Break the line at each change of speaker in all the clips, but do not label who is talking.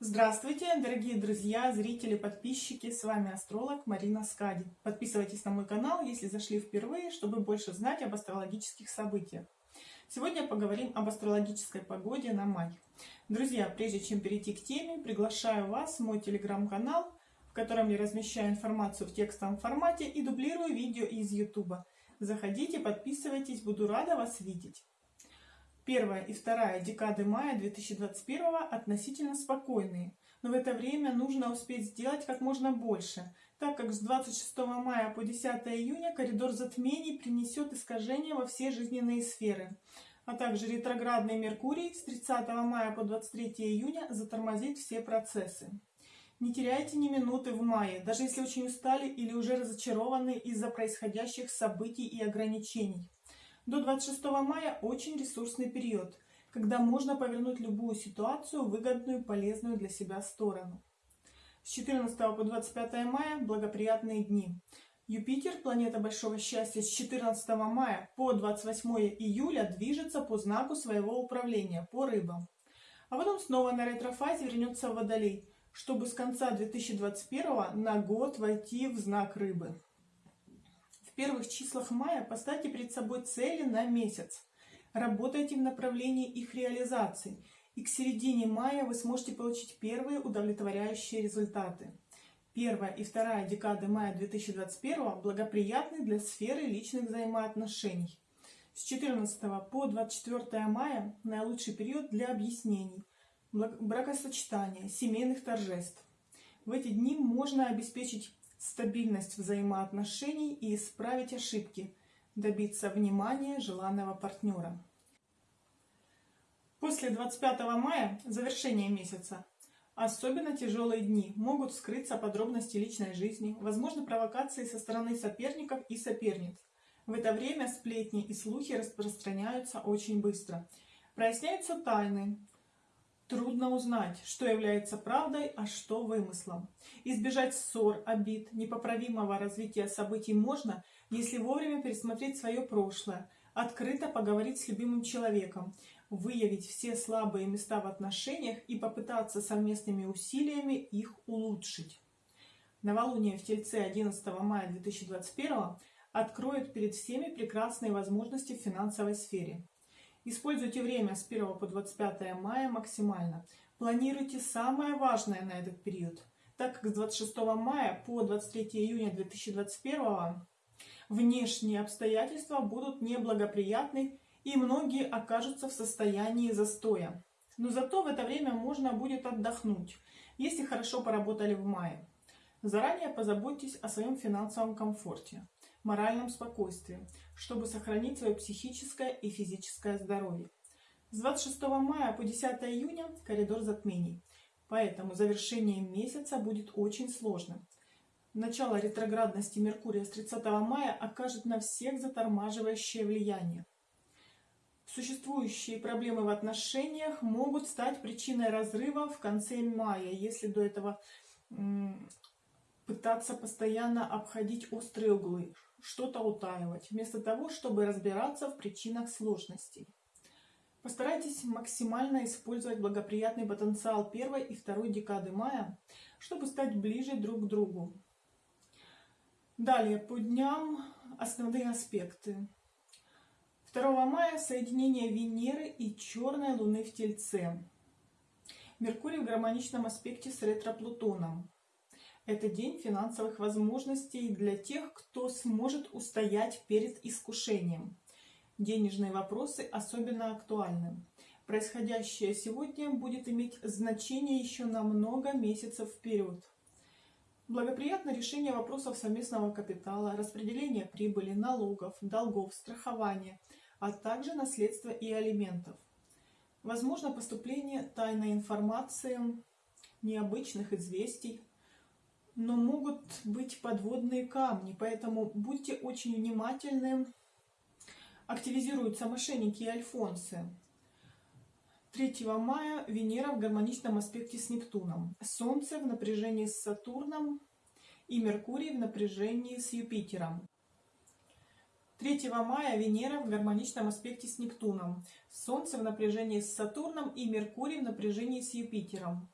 Здравствуйте, дорогие друзья, зрители, подписчики! С вами астролог Марина Скади. Подписывайтесь на мой канал, если зашли впервые, чтобы больше знать об астрологических событиях. Сегодня поговорим об астрологической погоде на май. Друзья, прежде чем перейти к теме, приглашаю вас в мой телеграм-канал, в котором я размещаю информацию в текстовом формате и дублирую видео из YouTube. Заходите, подписывайтесь, буду рада вас видеть. Первая и вторая декады мая 2021 относительно спокойные, но в это время нужно успеть сделать как можно больше, так как с 26 мая по 10 июня коридор затмений принесет искажения во все жизненные сферы, а также ретроградный Меркурий с 30 мая по 23 июня затормозит все процессы. Не теряйте ни минуты в мае, даже если очень устали или уже разочарованы из-за происходящих событий и ограничений. До 26 мая очень ресурсный период, когда можно повернуть любую ситуацию в выгодную полезную для себя сторону. С 14 по 25 мая благоприятные дни. Юпитер, планета большого счастья, с 14 мая по 28 июля движется по знаку своего управления, по рыбам. А потом снова на ретрофазе вернется в Водолей, чтобы с конца 2021 на год войти в знак рыбы первых числах мая поставьте перед собой цели на месяц. Работайте в направлении их реализации, и к середине мая вы сможете получить первые удовлетворяющие результаты. Первая и вторая декады мая 2021 благоприятны для сферы личных взаимоотношений. С 14 по 24 мая наилучший период для объяснений, бракосочетания, семейных торжеств. В эти дни можно обеспечить стабильность взаимоотношений и исправить ошибки, добиться внимания желанного партнера. После 25 мая, завершения месяца, особенно тяжелые дни, могут скрыться подробности личной жизни, возможны провокации со стороны соперников и соперниц. В это время сплетни и слухи распространяются очень быстро. Проясняются тайны, Трудно узнать, что является правдой, а что вымыслом. Избежать ссор, обид, непоправимого развития событий можно, если вовремя пересмотреть свое прошлое, открыто поговорить с любимым человеком, выявить все слабые места в отношениях и попытаться совместными усилиями их улучшить. Новолуние в Тельце 11 мая 2021 откроет перед всеми прекрасные возможности в финансовой сфере. Используйте время с 1 по 25 мая максимально. Планируйте самое важное на этот период, так как с 26 мая по 23 июня 2021 внешние обстоятельства будут неблагоприятны и многие окажутся в состоянии застоя. Но зато в это время можно будет отдохнуть, если хорошо поработали в мае. Заранее позаботьтесь о своем финансовом комфорте моральном спокойствии, чтобы сохранить свое психическое и физическое здоровье. С 26 мая по 10 июня коридор затмений, поэтому завершение месяца будет очень сложным. Начало ретроградности Меркурия с 30 мая окажет на всех затормаживающее влияние. Существующие проблемы в отношениях могут стать причиной разрыва в конце мая, если до этого пытаться постоянно обходить острые углы, что-то утаивать, вместо того, чтобы разбираться в причинах сложностей. Постарайтесь максимально использовать благоприятный потенциал первой и второй декады мая, чтобы стать ближе друг к другу. Далее, по дням основные аспекты. 2 мая соединение Венеры и черной Луны в Тельце. Меркурий в гармоничном аспекте с ретро-Плутоном. Это день финансовых возможностей для тех, кто сможет устоять перед искушением. Денежные вопросы особенно актуальны. Происходящее сегодня будет иметь значение еще на много месяцев вперед. Благоприятно решение вопросов совместного капитала, распределение прибыли, налогов, долгов, страхования, а также наследства и алиментов. Возможно поступление тайной информации, необычных известий, но могут быть подводные камни, поэтому будьте очень внимательны. Активизируются мошенники и альфонсы. 3 мая Венера в гармоничном аспекте с Нептуном, Солнце в напряжении с Сатурном и Меркурий в напряжении с Юпитером. 3 мая Венера в гармоничном аспекте с Нептуном, Солнце в напряжении с Сатурном и Меркурий в напряжении с Юпитером.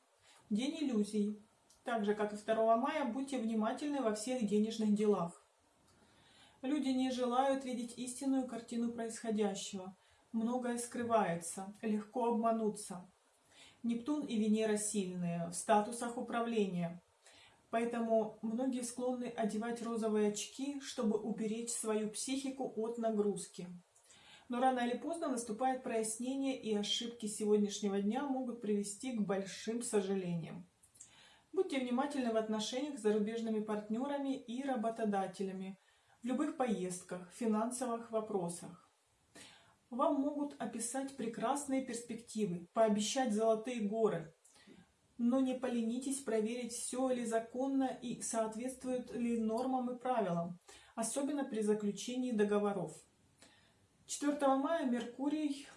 День иллюзий. Так же, как и 2 мая, будьте внимательны во всех денежных делах. Люди не желают видеть истинную картину происходящего. Многое скрывается, легко обмануться. Нептун и Венера сильные, в статусах управления. Поэтому многие склонны одевать розовые очки, чтобы уберечь свою психику от нагрузки. Но рано или поздно наступает прояснение, и ошибки сегодняшнего дня могут привести к большим сожалениям. Будьте внимательны в отношениях с зарубежными партнерами и работодателями, в любых поездках, финансовых вопросах. Вам могут описать прекрасные перспективы, пообещать золотые горы, но не поленитесь проверить, все ли законно и соответствует ли нормам и правилам, особенно при заключении договоров. 4 мая Меркурий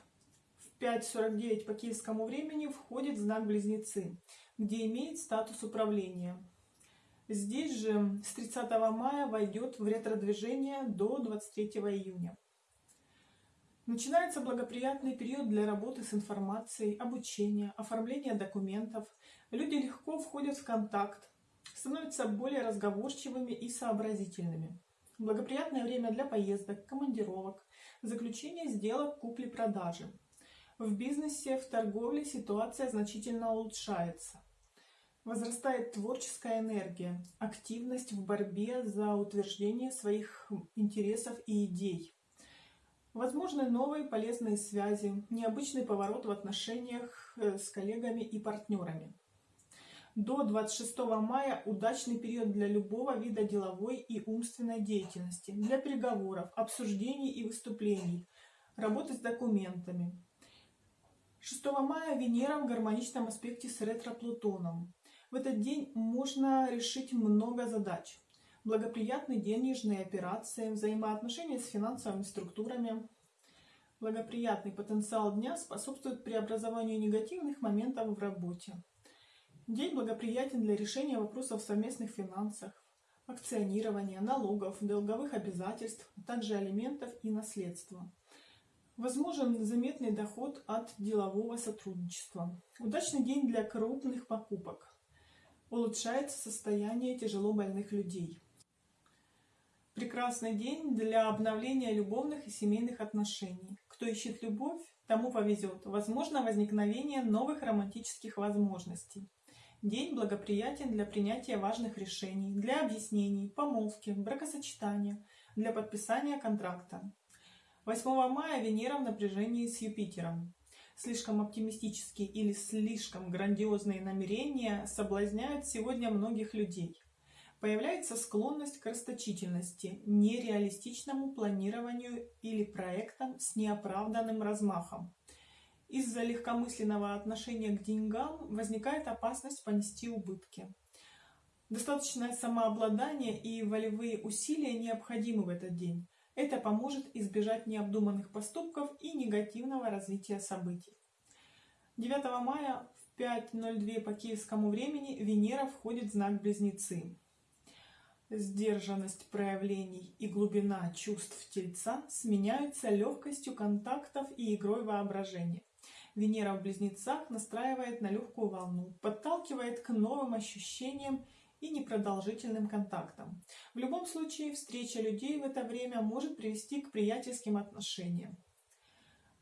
в 5.49 по киевскому времени входит в знак Близнецы, где имеет статус управления. Здесь же с 30 мая войдет в ретродвижение до 23 июня. Начинается благоприятный период для работы с информацией, обучения, оформления документов. Люди легко входят в контакт, становятся более разговорчивыми и сообразительными. Благоприятное время для поездок, командировок, заключения сделок купли-продажи. В бизнесе, в торговле ситуация значительно улучшается. Возрастает творческая энергия, активность в борьбе за утверждение своих интересов и идей. Возможны новые полезные связи, необычный поворот в отношениях э, с коллегами и партнерами. До 26 мая удачный период для любого вида деловой и умственной деятельности, для переговоров, обсуждений и выступлений, работы с документами. 6 мая Венера в гармоничном аспекте с ретро-Плутоном. В этот день можно решить много задач. Благоприятны денежные операции, взаимоотношения с финансовыми структурами. Благоприятный потенциал дня способствует преобразованию негативных моментов в работе. День благоприятен для решения вопросов совместных финансах, акционирования, налогов, долговых обязательств, а также алиментов и наследства. Возможен заметный доход от делового сотрудничества. Удачный день для крупных покупок. Улучшается состояние тяжело больных людей. Прекрасный день для обновления любовных и семейных отношений. Кто ищет любовь, тому повезет. Возможно возникновение новых романтических возможностей. День благоприятен для принятия важных решений, для объяснений, помолвки, бракосочетания, для подписания контракта. 8 мая Венера в напряжении с Юпитером. Слишком оптимистические или слишком грандиозные намерения соблазняют сегодня многих людей. Появляется склонность к расточительности, нереалистичному планированию или проектам с неоправданным размахом. Из-за легкомысленного отношения к деньгам возникает опасность понести убытки. Достаточное самообладание и волевые усилия необходимы в этот день. Это поможет избежать необдуманных поступков и негативного развития событий. 9 мая в 5.02 по киевскому времени Венера входит в знак Близнецы. Сдержанность проявлений и глубина чувств Тельца сменяются легкостью контактов и игрой воображения. Венера в Близнецах настраивает на легкую волну, подталкивает к новым ощущениям и непродолжительным контактам. В любом случае, встреча людей в это время может привести к приятельским отношениям.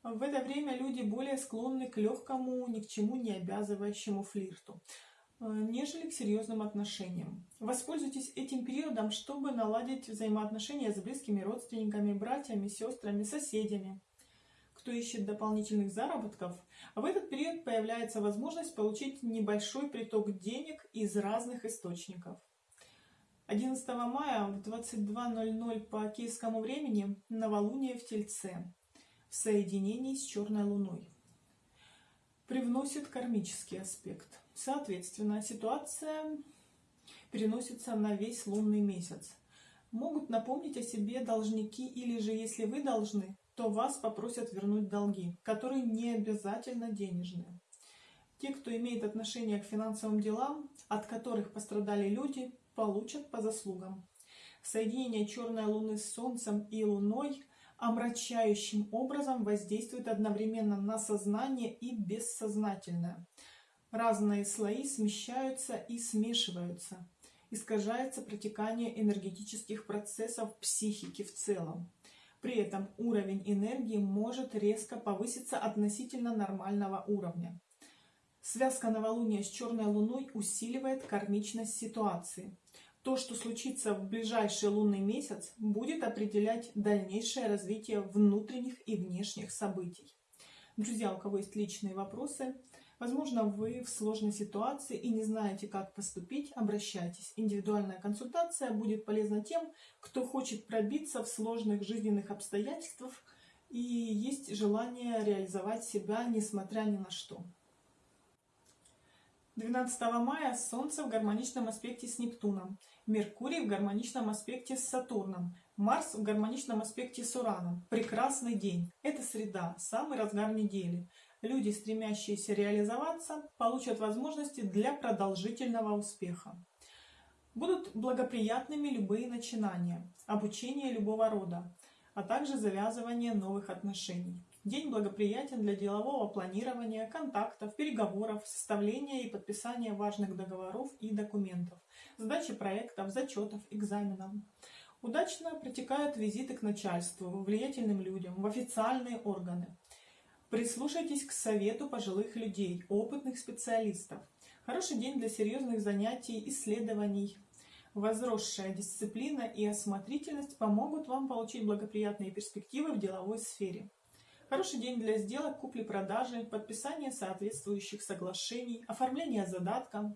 В это время люди более склонны к легкому, ни к чему не обязывающему флирту, э, нежели к серьезным отношениям. Воспользуйтесь этим периодом, чтобы наладить взаимоотношения с близкими родственниками, братьями, сестрами, соседями кто ищет дополнительных заработков, в этот период появляется возможность получить небольшой приток денег из разных источников. 11 мая в 22.00 по киевскому времени новолуние в Тельце в соединении с Черной Луной. Привносит кармический аспект. Соответственно, ситуация переносится на весь лунный месяц. Могут напомнить о себе должники или же, если вы должны, то вас попросят вернуть долги, которые не обязательно денежные. Те, кто имеет отношение к финансовым делам, от которых пострадали люди, получат по заслугам. Соединение черной луны с Солнцем и Луной омрачающим образом воздействует одновременно на сознание и бессознательное. Разные слои смещаются и смешиваются. Искажается протекание энергетических процессов психики в целом. При этом уровень энергии может резко повыситься относительно нормального уровня. Связка новолуния с черной луной усиливает кармичность ситуации. То, что случится в ближайший лунный месяц, будет определять дальнейшее развитие внутренних и внешних событий. Друзья, у кого есть личные вопросы, возможно, вы в сложной ситуации и не знаете, как поступить, обращайтесь. Индивидуальная консультация будет полезна тем, кто хочет пробиться в сложных жизненных обстоятельствах и есть желание реализовать себя, несмотря ни на что. 12 мая Солнце в гармоничном аспекте с Нептуном, Меркурий в гармоничном аспекте с Сатурном, Марс в гармоничном аспекте с Ураном. Прекрасный день. Это среда, самый разгар недели. Люди, стремящиеся реализоваться, получат возможности для продолжительного успеха. Будут благоприятными любые начинания, обучение любого рода, а также завязывание новых отношений. День благоприятен для делового планирования, контактов, переговоров, составления и подписания важных договоров и документов, сдачи проектов, зачетов, экзаменов. Удачно протекают визиты к начальству, влиятельным людям, в официальные органы. Прислушайтесь к совету пожилых людей, опытных специалистов. Хороший день для серьезных занятий, исследований. Возросшая дисциплина и осмотрительность помогут вам получить благоприятные перспективы в деловой сфере. Хороший день для сделок, купли-продажи, подписания соответствующих соглашений, оформления задатка.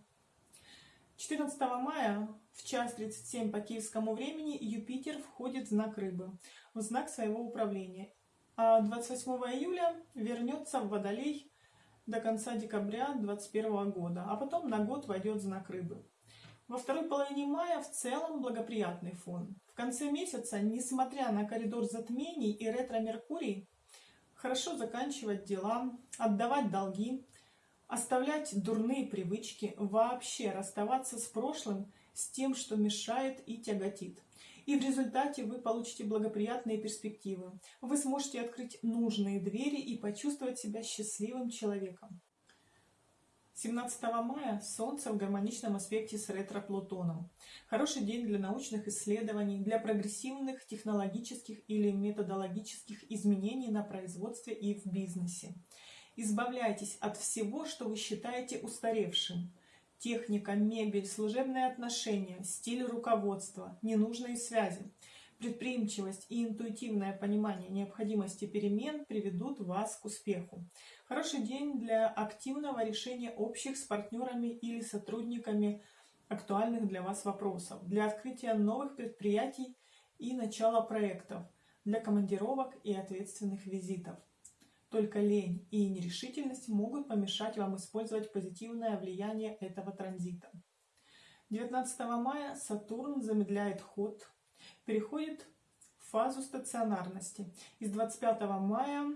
14 мая в час 37 по киевскому времени Юпитер входит в знак Рыбы, в знак своего управления. А 28 июля вернется в Водолей до конца декабря 2021 года, а потом на год войдет знак Рыбы. Во второй половине мая в целом благоприятный фон. В конце месяца, несмотря на коридор затмений и ретро-меркурий, хорошо заканчивать дела, отдавать долги, оставлять дурные привычки, вообще расставаться с прошлым, с тем, что мешает и тяготит. И в результате вы получите благоприятные перспективы. Вы сможете открыть нужные двери и почувствовать себя счастливым человеком. 17 мая Солнце в гармоничном аспекте с ретро-Плутоном. Хороший день для научных исследований, для прогрессивных технологических или методологических изменений на производстве и в бизнесе. Избавляйтесь от всего, что вы считаете устаревшим. Техника, мебель, служебные отношения, стиль руководства, ненужные связи. Предприимчивость и интуитивное понимание необходимости перемен приведут вас к успеху. Хороший день для активного решения общих с партнерами или сотрудниками актуальных для вас вопросов, для открытия новых предприятий и начала проектов, для командировок и ответственных визитов. Только лень и нерешительность могут помешать вам использовать позитивное влияние этого транзита. 19 мая Сатурн замедляет ход переходит в фазу стационарности. Из 25 мая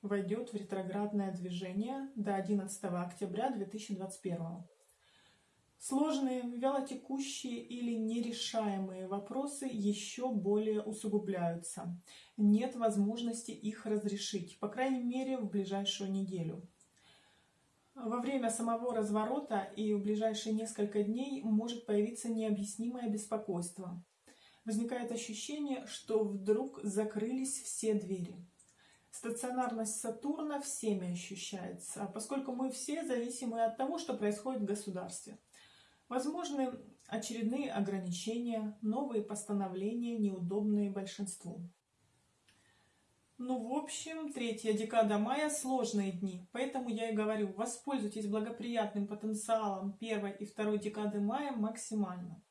войдет в ретроградное движение до 11 октября 2021. Сложные, вялотекущие или нерешаемые вопросы еще более усугубляются. Нет возможности их разрешить, по крайней мере, в ближайшую неделю. Во время самого разворота и в ближайшие несколько дней может появиться необъяснимое беспокойство возникает ощущение, что вдруг закрылись все двери. Стационарность Сатурна всеми ощущается, поскольку мы все зависимы от того, что происходит в государстве. Возможны очередные ограничения, новые постановления, неудобные большинству. Ну, в общем, третья декада мая – сложные дни, поэтому я и говорю, воспользуйтесь благоприятным потенциалом первой и второй декады мая максимально.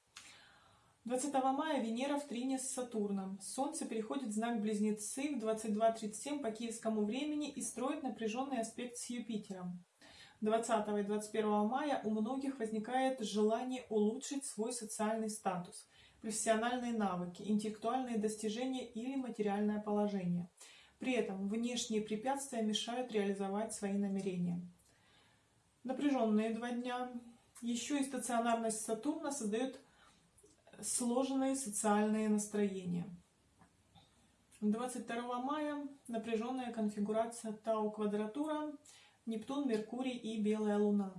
20 мая Венера в трине с Сатурном. Солнце переходит в знак Близнецы в 22.37 по киевскому времени и строит напряженный аспект с Юпитером. 20 и 21 мая у многих возникает желание улучшить свой социальный статус, профессиональные навыки, интеллектуальные достижения или материальное положение. При этом внешние препятствия мешают реализовать свои намерения. Напряженные два дня. Еще и стационарность Сатурна создает сложные социальные настроения. 22 мая напряженная конфигурация Тау квадратура Нептун, Меркурий и Белая Луна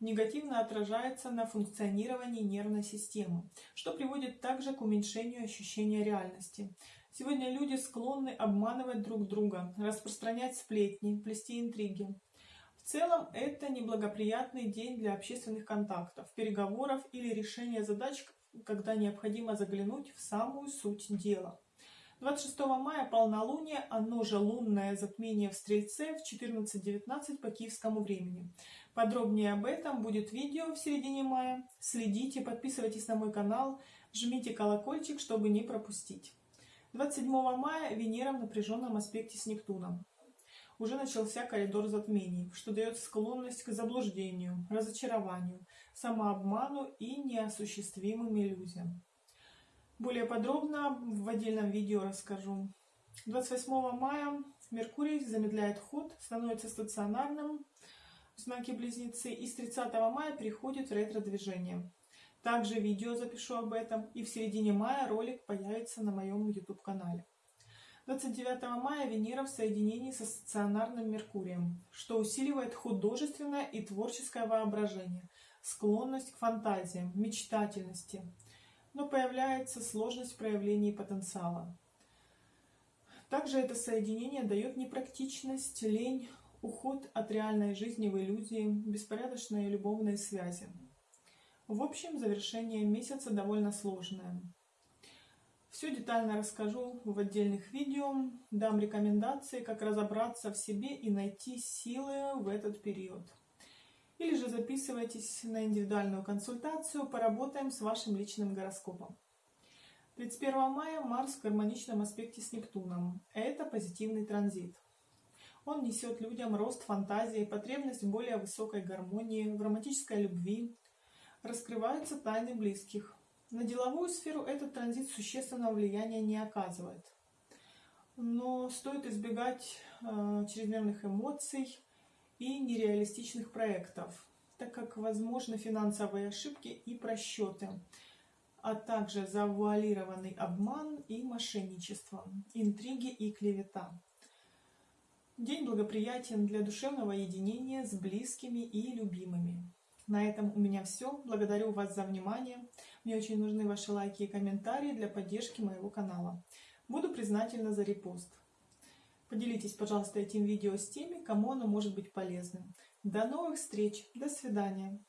негативно отражается на функционировании нервной системы, что приводит также к уменьшению ощущения реальности. Сегодня люди склонны обманывать друг друга, распространять сплетни, плести интриги. В целом это неблагоприятный день для общественных контактов, переговоров или решения задач, когда необходимо заглянуть в самую суть дела. 26 мая полнолуние, оно же лунное затмение в Стрельце в 14.19 по киевскому времени. Подробнее об этом будет видео в середине мая. Следите, подписывайтесь на мой канал, жмите колокольчик, чтобы не пропустить. 27 мая Венера в напряженном аспекте с Нептуном. Уже начался коридор затмений, что дает склонность к заблуждению, разочарованию, самообману и неосуществимым иллюзиям. Более подробно в отдельном видео расскажу. 28 мая Меркурий замедляет ход, становится стационарным в знаке Близнецы и с 30 мая переходит в ретро-движение. Также видео запишу об этом и в середине мая ролик появится на моем YouTube канале. 29 мая Венера в соединении со стационарным Меркурием, что усиливает художественное и творческое воображение, склонность к фантазиям, мечтательности – но появляется сложность проявления потенциала. Также это соединение дает непрактичность, лень, уход от реальной жизни в иллюзии, беспорядочные любовные связи. В общем, завершение месяца довольно сложное. Все детально расскажу в отдельных видео, дам рекомендации, как разобраться в себе и найти силы в этот период или же записывайтесь на индивидуальную консультацию, поработаем с вашим личным гороскопом. 31 мая Марс в гармоничном аспекте с Нептуном. Это позитивный транзит. Он несет людям рост фантазии, потребность в более высокой гармонии, в романтической любви. Раскрываются тайны близких. На деловую сферу этот транзит существенного влияния не оказывает. Но стоит избегать э, чрезмерных эмоций, и нереалистичных проектов, так как возможны финансовые ошибки и просчеты, а также завуалированный обман и мошенничество, интриги и клевета. День благоприятен для душевного единения с близкими и любимыми. На этом у меня все. Благодарю вас за внимание. Мне очень нужны ваши лайки и комментарии для поддержки моего канала. Буду признательна за репост. Поделитесь, пожалуйста, этим видео с теми, кому оно может быть полезным. До новых встреч. До свидания.